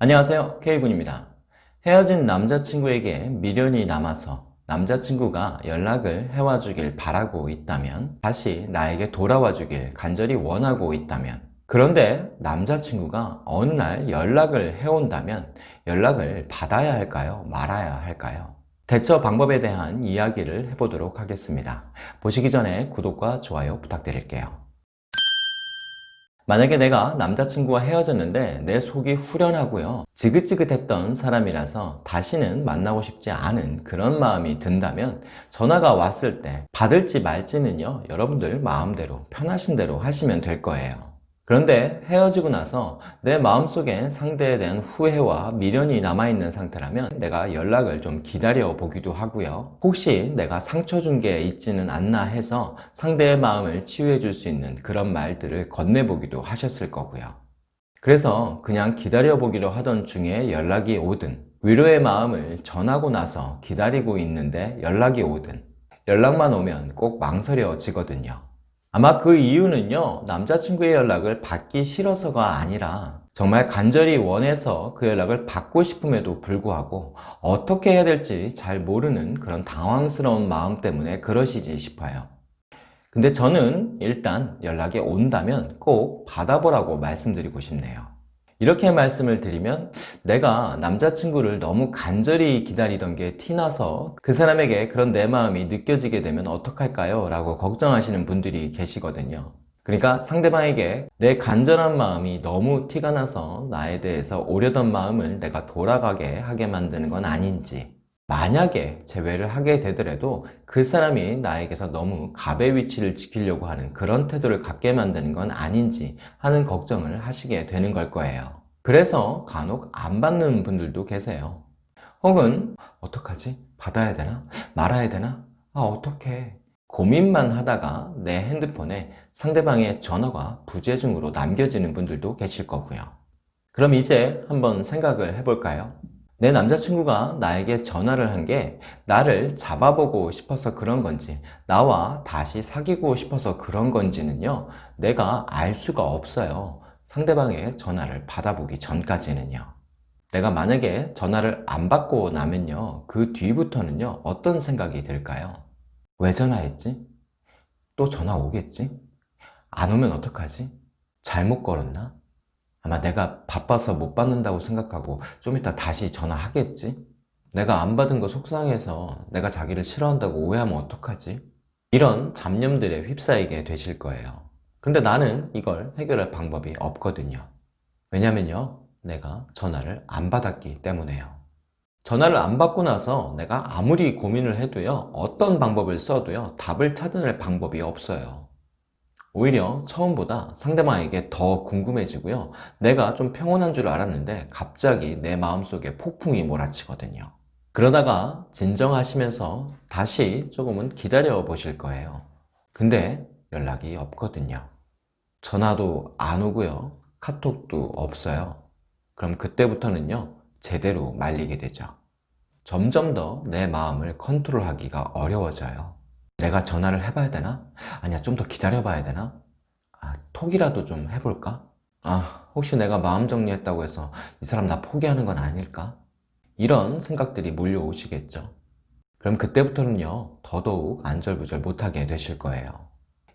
안녕하세요 K군입니다 헤어진 남자친구에게 미련이 남아서 남자친구가 연락을 해와 주길 바라고 있다면 다시 나에게 돌아와 주길 간절히 원하고 있다면 그런데 남자친구가 어느 날 연락을 해온다면 연락을 받아야 할까요? 말아야 할까요? 대처 방법에 대한 이야기를 해보도록 하겠습니다 보시기 전에 구독과 좋아요 부탁드릴게요 만약에 내가 남자친구와 헤어졌는데 내 속이 후련하고요 지긋지긋했던 사람이라서 다시는 만나고 싶지 않은 그런 마음이 든다면 전화가 왔을 때 받을지 말지는요 여러분들 마음대로 편하신 대로 하시면 될 거예요 그런데 헤어지고 나서 내 마음속에 상대에 대한 후회와 미련이 남아있는 상태라면 내가 연락을 좀 기다려 보기도 하고요. 혹시 내가 상처 준 게 있지는 않나 해서 상대의 마음을 치유해 줄 수 있는 그런 말들을 건네보기도 하셨을 거고요. 그래서 그냥 기다려 보기로 하던 중에 연락이 오든 위로의 마음을 전하고 나서 기다리고 있는데 연락이 오든 연락만 오면 꼭 망설여지거든요 아마 그 이유는요 남자친구의 연락을 받기 싫어서가 아니라 정말 간절히 원해서 그 연락을 받고 싶음에도 불구하고 어떻게 해야 될지 잘 모르는 그런 당황스러운 마음 때문에 그러시지 싶어요. 근데 저는 일단 연락이 온다면 꼭 받아보라고 말씀드리고 싶네요 이렇게 말씀을 드리면 내가 남자친구를 너무 간절히 기다리던 게 티나서 그 사람에게 그런 내 마음이 느껴지게 되면 어떡할까요? 라고 걱정하시는 분들이 계시거든요 그러니까 상대방에게 내 간절한 마음이 너무 티가 나서 나에 대해서 오려던 마음을 내가 돌아가게 하게 만드는 건 아닌지 만약에 재회를 하게 되더라도 그 사람이 나에게서 너무 갑의 위치를 지키려고 하는 그런 태도를 갖게 만드는 건 아닌지 하는 걱정을 하시게 되는 걸 거예요 그래서 간혹 안 받는 분들도 계세요 혹은 어떡하지? 받아야 되나? 말아야 되나? 아 어떡해 고민만 하다가 내 핸드폰에 상대방의 전화가 부재중으로 남겨지는 분들도 계실 거고요 그럼 이제 한번 생각을 해볼까요? 내 남자친구가 나에게 전화를 한 게 나를 잡아보고 싶어서 그런 건지 나와 다시 사귀고 싶어서 그런 건지는요 내가 알 수가 없어요 상대방의 전화를 받아보기 전까지는요 내가 만약에 전화를 안 받고 나면요 그 뒤부터는요 어떤 생각이 들까요? 왜 전화했지? 또 전화 오겠지? 안 오면 어떡하지? 잘못 걸었나? 아마 내가 바빠서 못 받는다고 생각하고 좀 이따 다시 전화하겠지? 내가 안 받은 거 속상해서 내가 자기를 싫어한다고 오해하면 어떡하지? 이런 잡념들에 휩싸이게 되실 거예요 근데 나는 이걸 해결할 방법이 없거든요 왜냐면요 내가 전화를 안 받았기 때문에요 전화를 안 받고 나서 내가 아무리 고민을 해도요 어떤 방법을 써도요 답을 찾아낼 방법이 없어요 오히려 처음보다 상대방에게 더 궁금해지고요. 내가 좀 평온한 줄 알았는데 갑자기 내 마음속에 폭풍이 몰아치거든요. 그러다가 진정하시면서 다시 조금은 기다려 보실 거예요. 근데 연락이 없거든요. 전화도 안 오고요. 카톡도 없어요. 그럼 그때부터는요 제대로 말리게 되죠. 점점 더 내 마음을 컨트롤하기가 어려워져요 내가 전화를 해봐야 되나? 아니야 좀 더 기다려 봐야 되나? 아, 톡이라도 좀 해볼까? 아 혹시 내가 마음 정리했다고 해서 이 사람 나 포기하는 건 아닐까? 이런 생각들이 몰려오시겠죠 그럼 그때부터는요 더더욱 안절부절 못하게 되실 거예요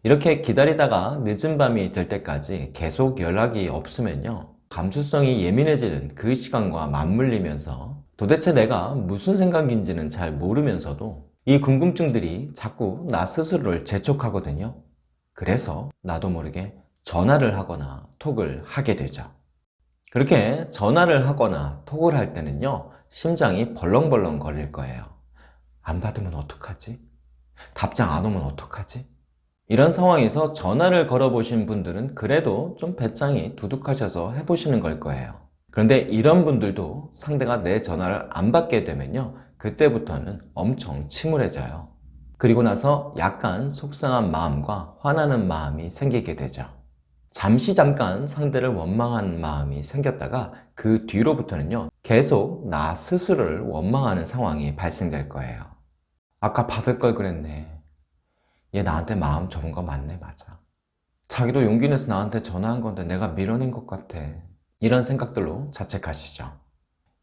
이렇게 기다리다가 늦은 밤이 될 때까지 계속 연락이 없으면요 감수성이 예민해지는 그 시간과 맞물리면서 도대체 내가 무슨 생각인지는 잘 모르면서도 이 궁금증들이 자꾸 나 스스로를 재촉하거든요 그래서 나도 모르게 전화를 하거나 톡을 하게 되죠 그렇게 전화를 하거나 톡을 할 때는요 심장이 벌렁벌렁 거릴 거예요 안 받으면 어떡하지? 답장 안 오면 어떡하지? 이런 상황에서 전화를 걸어 보신 분들은 그래도 좀 배짱이 두둑하셔서 해보시는 걸 거예요 그런데 이런 분들도 상대가 내 전화를 안 받게 되면요 그때부터는 엄청 침울해져요. 그리고 나서 약간 속상한 마음과 화나는 마음이 생기게 되죠. 잠시 잠깐 상대를 원망하는 마음이 생겼다가 그 뒤로부터는요 계속 나 스스로를 원망하는 상황이 발생될 거예요. 아까 받을 걸 그랬네. 얘 나한테 마음 접은 거 맞네 맞아. 자기도 용기 내서 나한테 전화한 건데 내가 밀어낸 것 같아. 이런 생각들로 자책하시죠.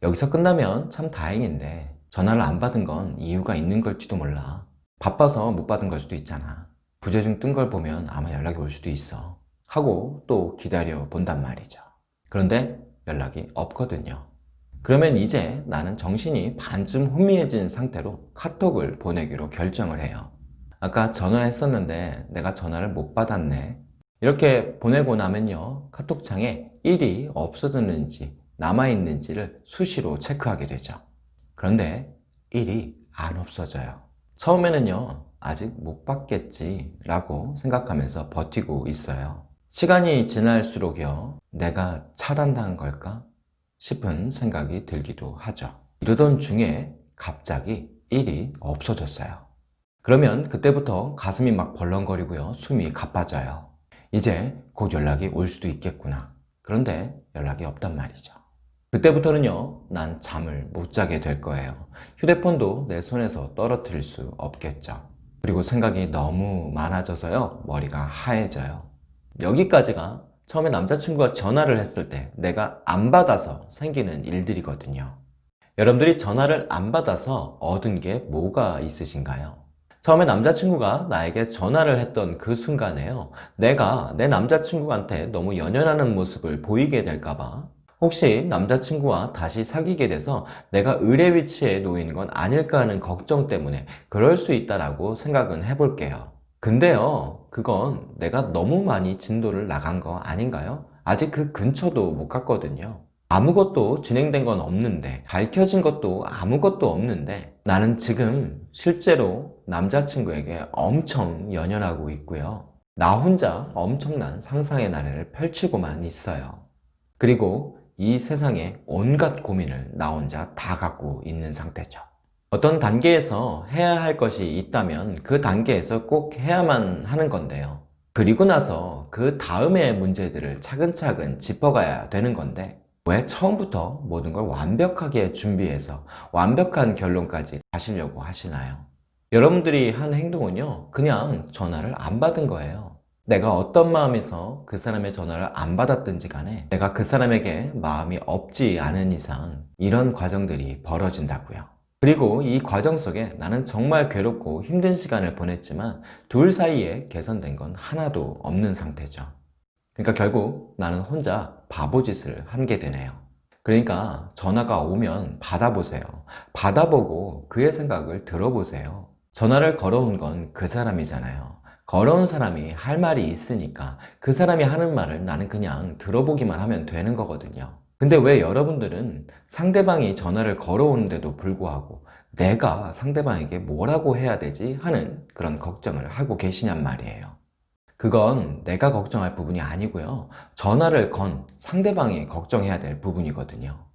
여기서 끝나면 참 다행인데 전화를 안 받은 건 이유가 있는 걸지도 몰라. 바빠서 못 받은 걸 수도 있잖아. 부재중 뜬 걸 보면 아마 연락이 올 수도 있어. 하고 또 기다려 본단 말이죠. 그런데 연락이 없거든요. 그러면 이제 나는 정신이 반쯤 혼미해진 상태로 카톡을 보내기로 결정을 해요. 아까 전화했었는데 내가 전화를 못 받았네. 이렇게 보내고 나면요. 카톡창에 1이 없어졌는지 남아있는지를 수시로 체크하게 되죠. 그런데 1이 안 없어져요. 처음에는요. 아직 못 받겠지 라고 생각하면서 버티고 있어요. 시간이 지날수록요. 내가 차단당한 걸까? 싶은 생각이 들기도 하죠. 이러던 중에 갑자기 1이 없어졌어요. 그러면 그때부터 가슴이 막 벌렁거리고요. 숨이 가빠져요. 이제 곧 연락이 올 수도 있겠구나. 그런데 연락이 없단 말이죠. 그때부터는요, 난 잠을 못 자게 될 거예요. 휴대폰도 내 손에서 떨어뜨릴 수 없겠죠. 그리고 생각이 너무 많아져서요, 머리가 하얘져요. 여기까지가 처음에 남자친구가 전화를 했을 때 내가 안 받아서 생기는 일들이거든요. 여러분들이 전화를 안 받아서 얻은 게 뭐가 있으신가요? 처음에 남자친구가 나에게 전화를 했던 그 순간에요. 내가 내 남자친구한테 너무 연연하는 모습을 보이게 될까봐 혹시 남자친구와 다시 사귀게 돼서 내가 의뢰 위치에 놓이는 건 아닐까 하는 걱정 때문에 그럴 수 있다라고 생각은 해볼게요. 근데요, 그건 내가 너무 많이 진도를 나간 거 아닌가요? 아직 그 근처도 못 갔거든요. 아무것도 진행된 건 없는데, 밝혀진 것도 아무것도 없는데, 나는 지금 실제로 남자친구에게 엄청 연연하고 있고요. 나 혼자 엄청난 상상의 나래를 펼치고만 있어요. 그리고 이 세상에 온갖 고민을 나 혼자 다 갖고 있는 상태죠. 어떤 단계에서 해야 할 것이 있다면 그 단계에서 꼭 해야만 하는 건데요. 그리고 나서 그 다음의 문제들을 차근차근 짚어가야 되는 건데 왜 처음부터 모든 걸 완벽하게 준비해서 완벽한 결론까지 가시려고 하시나요? 여러분들이 한 행동은요, 그냥 전화를 안 받은 거예요. 내가 어떤 마음에서 그 사람의 전화를 안 받았든지 간에 내가 그 사람에게 마음이 없지 않은 이상 이런 과정들이 벌어진다고요. 그리고 이 과정 속에 나는 정말 괴롭고 힘든 시간을 보냈지만 둘 사이에 개선된 건 하나도 없는 상태죠. 그러니까 결국 나는 혼자 바보짓을 한 게 되네요. 그러니까 전화가 오면 받아보세요. 받아보고 그의 생각을 들어보세요. 전화를 걸어온 건 그 사람이잖아요. 걸어온 사람이 할 말이 있으니까 그 사람이 하는 말을 나는 그냥 들어보기만 하면 되는 거거든요. 근데 왜 여러분들은 상대방이 전화를 걸어오는데도 불구하고 내가 상대방에게 뭐라고 해야 되지 하는 그런 걱정을 하고 계시냔 말이에요. 그건 내가 걱정할 부분이 아니고요. 전화를 건 상대방이 걱정해야 될 부분이거든요.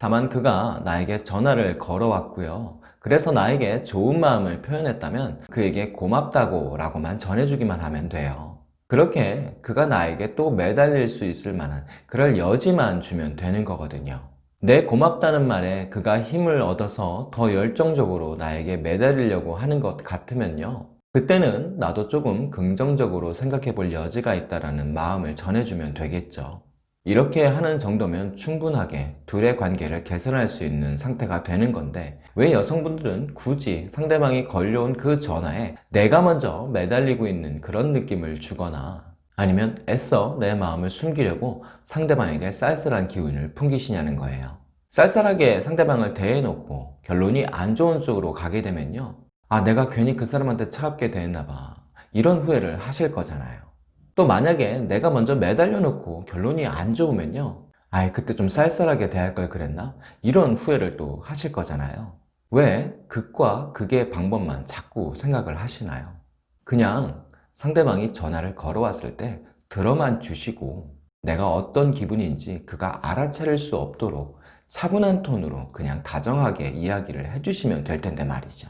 다만 그가 나에게 전화를 걸어왔고요. 그래서 나에게 좋은 마음을 표현했다면 그에게 고맙다고 라고만 전해주기만 하면 돼요. 그렇게 그가 나에게 또 매달릴 수 있을 만한 그럴 여지만 주면 되는 거거든요. 내 고맙다는 말에 그가 힘을 얻어서 더 열정적으로 나에게 매달리려고 하는 것 같으면요. 그때는 나도 조금 긍정적으로 생각해 볼 여지가 있다는 마음을 전해주면 되겠죠. 이렇게 하는 정도면 충분하게 둘의 관계를 개선할 수 있는 상태가 되는 건데 왜 여성분들은 굳이 상대방이 걸려온 그 전화에 내가 먼저 매달리고 있는 그런 느낌을 주거나 아니면 애써 내 마음을 숨기려고 상대방에게 쌀쌀한 기운을 풍기시냐는 거예요. 쌀쌀하게 상대방을 대해놓고 결론이 안 좋은 쪽으로 가게 되면요. 아, 내가 괜히 그 사람한테 차갑게 대했나 봐. 이런 후회를 하실 거잖아요. 또 만약에 내가 먼저 매달려 놓고 결론이 안 좋으면요 아이 그때 좀 쌀쌀하게 대할 걸 그랬나? 이런 후회를 또 하실 거잖아요 왜 극과 극의 방법만 자꾸 생각을 하시나요? 그냥 상대방이 전화를 걸어왔을 때 들어만 주시고 내가 어떤 기분인지 그가 알아차릴 수 없도록 차분한 톤으로 그냥 다정하게 이야기를 해주시면 될 텐데 말이죠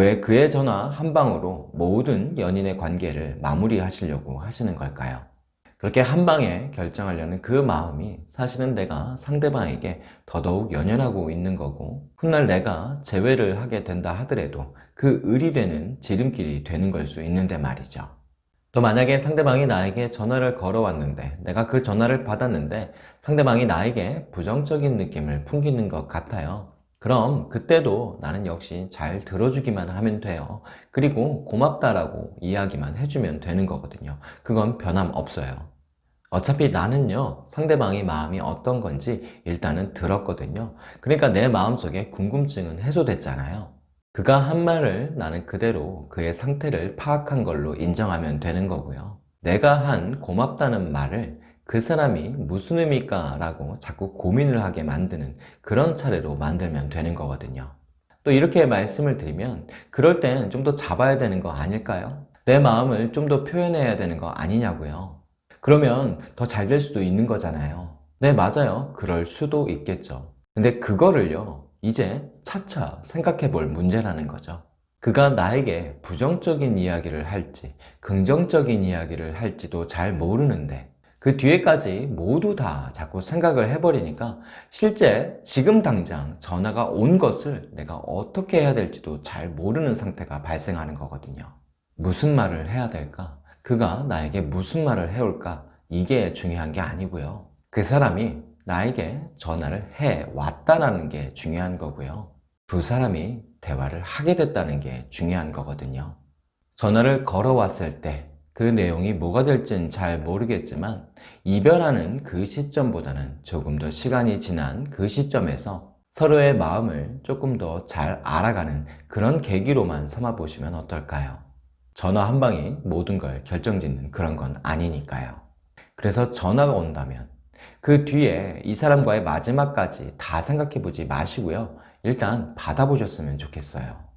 왜 그의 전화 한 방으로 모든 연인의 관계를 마무리하시려고 하시는 걸까요? 그렇게 한 방에 결정하려는 그 마음이 사실은 내가 상대방에게 더더욱 연연하고 있는 거고 훗날 내가 재회를 하게 된다 하더라도 그 의리되는 지름길이 되는 걸 수 있는데 말이죠. 또 만약에 상대방이 나에게 전화를 걸어왔는데 내가 그 전화를 받았는데 상대방이 나에게 부정적인 느낌을 풍기는 것 같아요. 그럼 그때도 나는 역시 잘 들어주기만 하면 돼요. 그리고 고맙다라고 이야기만 해주면 되는 거거든요. 그건 변함없어요. 어차피 나는요 상대방의 마음이 어떤 건지 일단은 들었거든요 그러니까 내 마음속에 궁금증은 해소됐잖아요 그가 한 말을 나는 그대로 그의 상태를 파악한 걸로 인정하면 되는 거고요 내가 한 고맙다는 말을 그 사람이 무슨 의미일까 라고 자꾸 고민을 하게 만드는 그런 차례로 만들면 되는 거거든요. 또 이렇게 말씀을 드리면 그럴 땐 좀 더 잡아야 되는 거 아닐까요? 내 마음을 좀 더 표현해야 되는 거 아니냐고요? 그러면 더 잘 될 수도 있는 거잖아요. 네 맞아요. 그럴 수도 있겠죠. 근데 그거를요 이제 차차 생각해 볼 문제라는 거죠. 그가 나에게 부정적인 이야기를 할지 긍정적인 이야기를 할지도 잘 모르는데 그 뒤에까지 모두 다 자꾸 생각을 해버리니까 실제 지금 당장 전화가 온 것을 내가 어떻게 해야 될지도 잘 모르는 상태가 발생하는 거거든요 무슨 말을 해야 될까? 그가 나에게 무슨 말을 해올까? 이게 중요한 게 아니고요. 그 사람이 나에게 전화를 해 왔다는 게 중요한 거고요. 두 사람이 대화를 하게 됐다는 게 중요한 거거든요. 전화를 걸어왔을 때 그 내용이 뭐가 될지는 잘 모르겠지만 이별하는 그 시점보다는 조금 더 시간이 지난 그 시점에서 서로의 마음을 조금 더 잘 알아가는 그런 계기로만 삼아 보시면 어떨까요? 전화 한 방이 모든 걸 결정짓는 그런 건 아니니까요. 그래서 전화가 온다면 그 뒤에 이 사람과의 마지막까지 다 생각해 보지 마시고요. 일단 받아보셨으면 좋겠어요.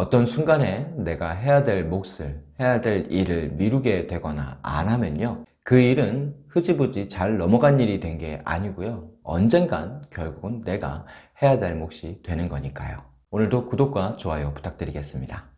어떤 순간에 내가 해야 될 몫을, 해야 될 일을 미루게 되거나 안 하면요. 그 일은 흐지부지 잘 넘어간 일이 된 게 아니고요. 언젠간 결국은 내가 해야 될 몫이 되는 거니까요. 오늘도 구독과 좋아요 부탁드리겠습니다.